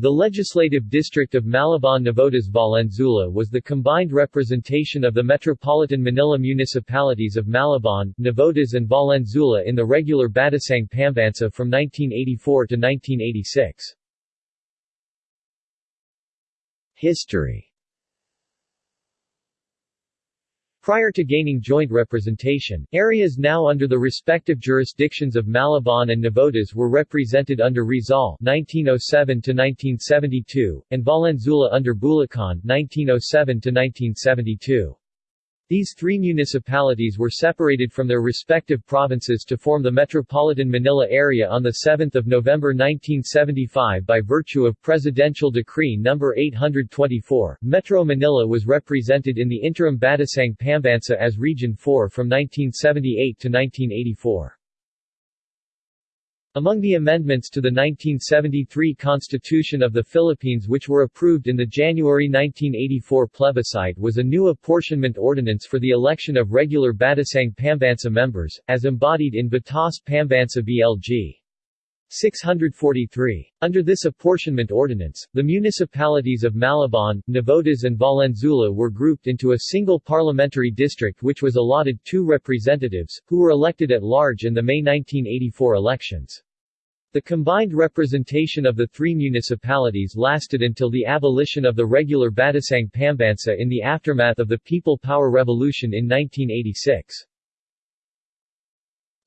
The legislative district of Malabon-Navotas Valenzuela was the combined representation of the metropolitan Manila municipalities of Malabon, Navotas and Valenzuela in the regular Batasang Pambansa from 1984 to 1986. History Prior to gaining joint representation, areas now under the respective jurisdictions of Malabon and Navotas were represented under Rizal (1907–1972) and Valenzuela under Bulacan (1907–1972). These three municipalities were separated from their respective provinces to form the Metropolitan Manila area on 7 November 1975 by virtue of Presidential Decree No. 824. Metro Manila was represented in the interim Batasang Pambansa as Region 4 from 1978 to 1984. Among the amendments to the 1973 Constitution of the Philippines which were approved in the January 1984 plebiscite was a new apportionment ordinance for the election of regular Batasang Pambansa members, as embodied in Batas Pambansa BLG. 643. Under this apportionment ordinance, the municipalities of Malabon, Navotas and Valenzuela were grouped into a single parliamentary district which was allotted two representatives, who were elected at large in the May 1984 elections. The combined representation of the three municipalities lasted until the abolition of the regular Batasang Pambansa in the aftermath of the People Power Revolution in 1986.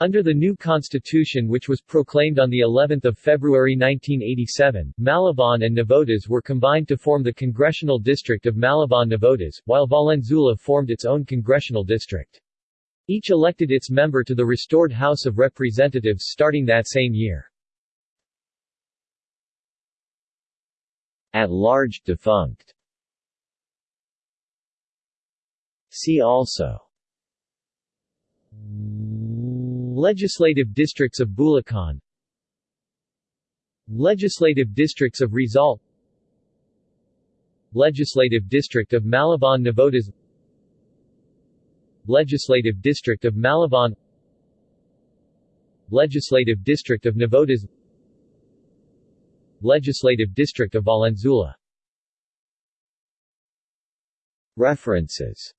Under the new constitution which was proclaimed on the 11th of February 1987, Malabon and Navotas were combined to form the congressional district of Malabon-Navotas, while Valenzuela formed its own congressional district. Each elected its member to the restored House of Representatives starting that same year. At large defunct. See also. Legislative districts of Bulacan. Legislative districts of Rizal. Legislative district of Malabon Navotas Legislative district of Malabon. Legislative district of Navotas Legislative District of Valenzuela. References